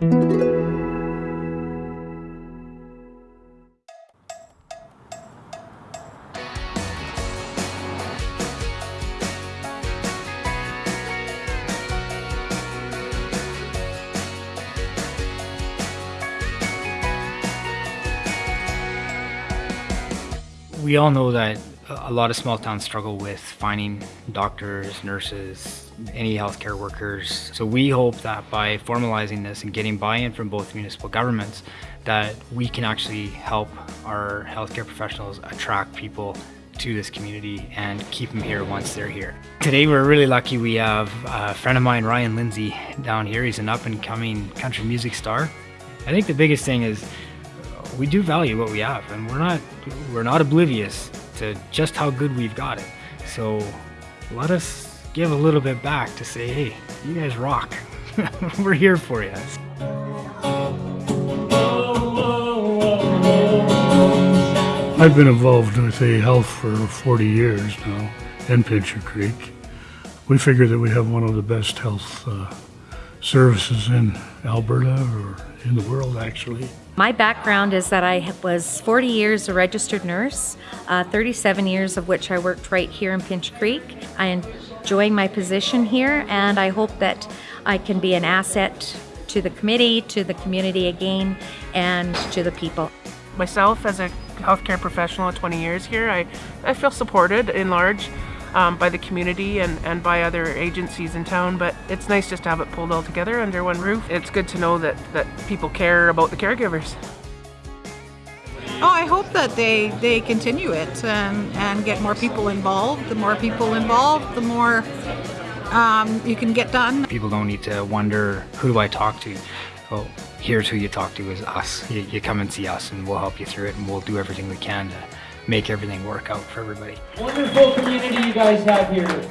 We all know that a lot of small towns struggle with finding doctors, nurses, any healthcare workers. So we hope that by formalizing this and getting buy-in from both municipal governments, that we can actually help our healthcare professionals attract people to this community and keep them here once they're here. Today we're really lucky we have a friend of mine, Ryan Lindsay, down here. He's an up-and-coming country music star. I think the biggest thing is we do value what we have and we're not we're not oblivious to just how good we've got it. So let us give a little bit back to say, hey, you guys rock. we're here for you. I've been involved with A Health for 40 years now in Pincher Creek. We figure that we have one of the best health uh, services in Alberta or in the world actually. My background is that I was 40 years a registered nurse, uh, 37 years of which I worked right here in Pincher Creek. I enjoy my position here and I hope that I can be an asset to the committee, to the community again, and to the people. Myself as a healthcare professional of 20 years here, I, I feel supported in large um, by the community and, and by other agencies in town, but it's nice just to have it pulled all together under one roof. It's good to know that, that people care about the caregivers. Oh, I hope that they, they continue it and, and get more people involved. The more people involved, the more um, you can get done. People don't need to wonder, who do I talk to? Well, here's who you talk to is us. You, you come and see us and we'll help you through it and we'll do everything we can to make everything work out for everybody. Wonderful community you guys have here.